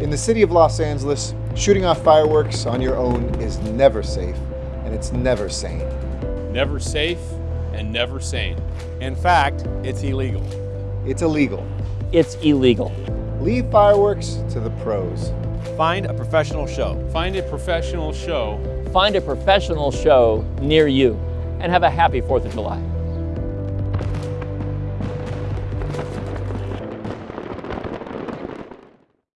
In the city of Los Angeles, shooting off fireworks on your own is never safe, and it's never sane. Never safe and never sane. In fact, it's illegal. It's illegal. It's illegal. Leave fireworks to the pros. Find a professional show. Find a professional show Find a professional show near you and have a happy 4th of July.